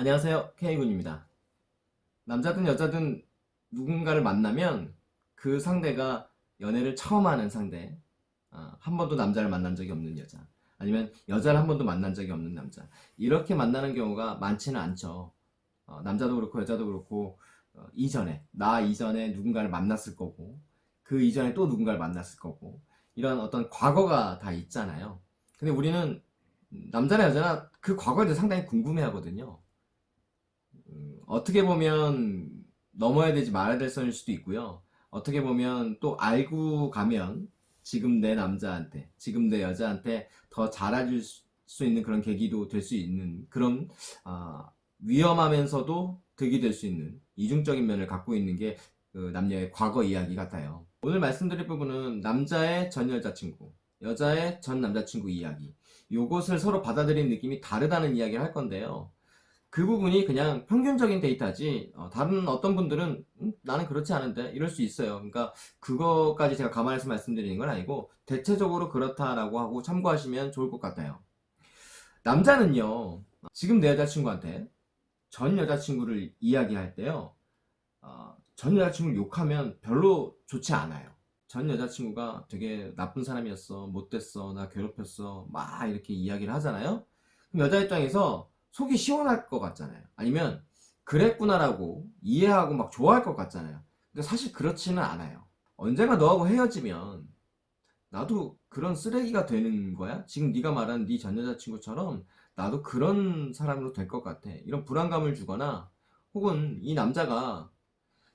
안녕하세요. K군입니다. 남자든 여자든 누군가를 만나면 그 상대가 연애를 처음 하는 상대 아, 한 번도 남자를 만난 적이 없는 여자 아니면 여자를 한 번도 만난 적이 없는 남자 이렇게 만나는 경우가 많지는 않죠. 어, 남자도 그렇고 여자도 그렇고 어, 이전에 나 이전에 누군가를 만났을 거고 그 이전에 또 누군가를 만났을 거고 이런 어떤 과거가 다 있잖아요. 근데 우리는 남자나 여자나 그 과거에 대해 상당히 궁금해 하거든요 음, 어떻게 보면 넘어야 되지 말아야 될 선일 수도 있고요. 어떻게 보면 또 알고 가면 지금 내 남자한테, 지금 내 여자한테 더 잘해줄 수 있는 그런 계기도 될 수 있는 그런 아, 위험하면서도 득이 될 수 있는 이중적인 면을 갖고 있는 게 그 남녀의 과거 이야기 같아요. 오늘 말씀드릴 부분은 남자의 전 여자친구, 여자의 전 남자친구 이야기. 요것을 서로 받아들이는 느낌이 다르다는 이야기를 할 건데요. 그 부분이 그냥 평균적인 데이터지 어, 다른 어떤 분들은 음, 나는 그렇지 않은데 이럴 수 있어요. 그러니까 그거까지 제가 감안해서 말씀드리는 건 아니고 대체적으로 그렇다라고 하고 참고하시면 좋을 것 같아요. 남자는요 지금 내 여자친구한테 전 여자친구를 이야기할 때요 어, 전 여자친구를 욕하면 별로 좋지 않아요. 전 여자친구가 되게 나쁜 사람이었어 못됐어 나 괴롭혔어 막 이렇게 이야기를 하잖아요. 그럼 여자 입장에서 속이 시원할 것 같잖아요. 아니면 그랬구나라고 이해하고 막 좋아할 것 같잖아요. 근데 사실 그렇지는 않아요. 언젠가 너하고 헤어지면 나도 그런 쓰레기가 되는 거야? 지금 네가 말한 네 전 여자친구처럼 나도 그런 사람으로 될 것 같아. 이런 불안감을 주거나 혹은 이 남자가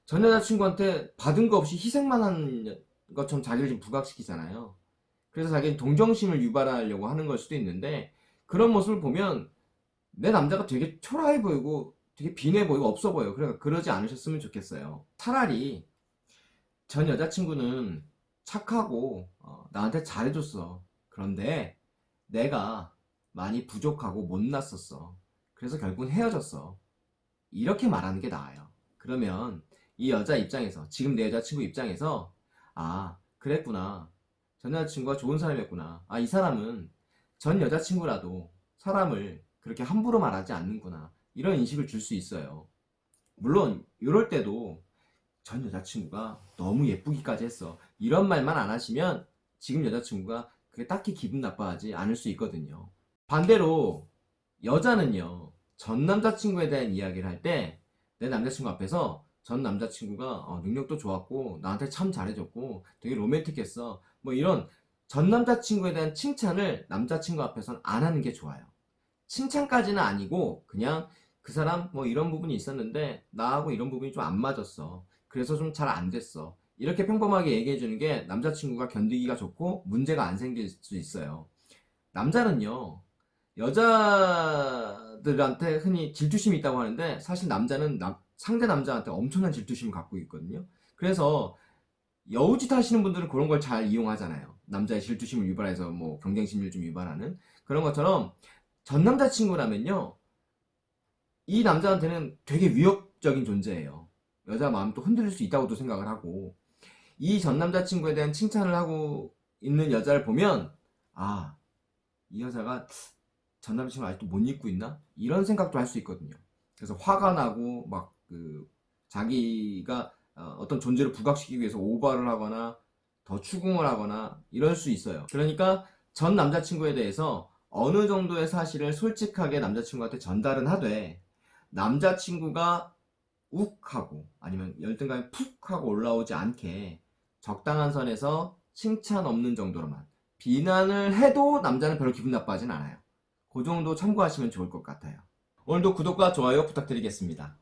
전 여자친구한테 받은 거 없이 희생만 한 것처럼 자기를 좀 부각시키잖아요. 그래서 자기는 동정심을 유발하려고 하는 걸 수도 있는데 그런 모습을 보면 내 남자가 되게 초라해 보이고 되게 빈해 보이고 없어 보여요 그러니까 그러지 않으셨으면 좋겠어요. 차라리 전 여자친구는 착하고 어, 나한테 잘해줬어. 그런데 내가 많이 부족하고 못났었어. 그래서 결국은 헤어졌어. 이렇게 말하는 게 나아요. 그러면 이 여자 입장에서 지금 내 여자친구 입장에서 아 그랬구나. 전 여자친구가 좋은 사람이었구나. 아 이 사람은 전 여자친구라도 사람을 그렇게 함부로 말하지 않는구나. 이런 인식을 줄 수 있어요. 물론 이럴 때도 전 여자친구가 너무 예쁘기까지 했어. 이런 말만 안 하시면 지금 여자친구가 그게 딱히 기분 나빠하지 않을 수 있거든요. 반대로 여자는요 전 남자친구에 대한 이야기를 할 때 내 남자친구 앞에서 전 남자친구가 어, 능력도 좋았고 나한테 참 잘해줬고 되게 로맨틱했어. 뭐 이런 전 남자친구에 대한 칭찬을 남자친구 앞에서는 안 하는 게 좋아요 칭찬까지는 아니고 그냥 그 사람 뭐 이런 부분이 있었는데 나하고 이런 부분이 좀 안 맞았어. 그래서 좀 잘 안 됐어. 이렇게 평범하게 얘기해 주는 게 남자친구가 견디기가 좋고 문제가 안 생길 수 있어요. 남자는요 여자들한테 흔히 질투심이 있다고 하는데 사실 남자는 남, 상대 남자한테 엄청난 질투심을 갖고 있거든요. 그래서 여우짓 하시는 분들은 그런 걸 잘 이용하잖아요. 남자의 질투심을 유발해서 뭐 경쟁심을 좀 유발하는 그런 것처럼 전 남자친구라면요 이 남자한테는 되게 위협적인 존재예요. 여자 마음도 흔들릴 수 있다고도 생각을 하고 이 전 남자친구에 대한 칭찬을 하고 있는 여자를 보면 아 이 여자가 전 남자친구를 아직도 못 잊고 있나? 이런 생각도 할 수 있거든요. 그래서 화가 나고 막 그 자기가 어, 어떤 존재를 부각시키기 위해서 오버를 하거나 더 추궁을 하거나 이럴 수 있어요. 그러니까 전 남자친구에 대해서 어느 정도의 사실을 솔직하게 남자친구한테 전달은 하되 남자친구가 욱 하고 아니면 열등감이 푹 하고 올라오지 않게 적당한 선에서 칭찬 없는 정도로만 비난을 해도 남자는 별로 기분 나빠하진 않아요. 그 정도 참고하시면 좋을 것 같아요. 오늘도 구독과 좋아요 부탁드리겠습니다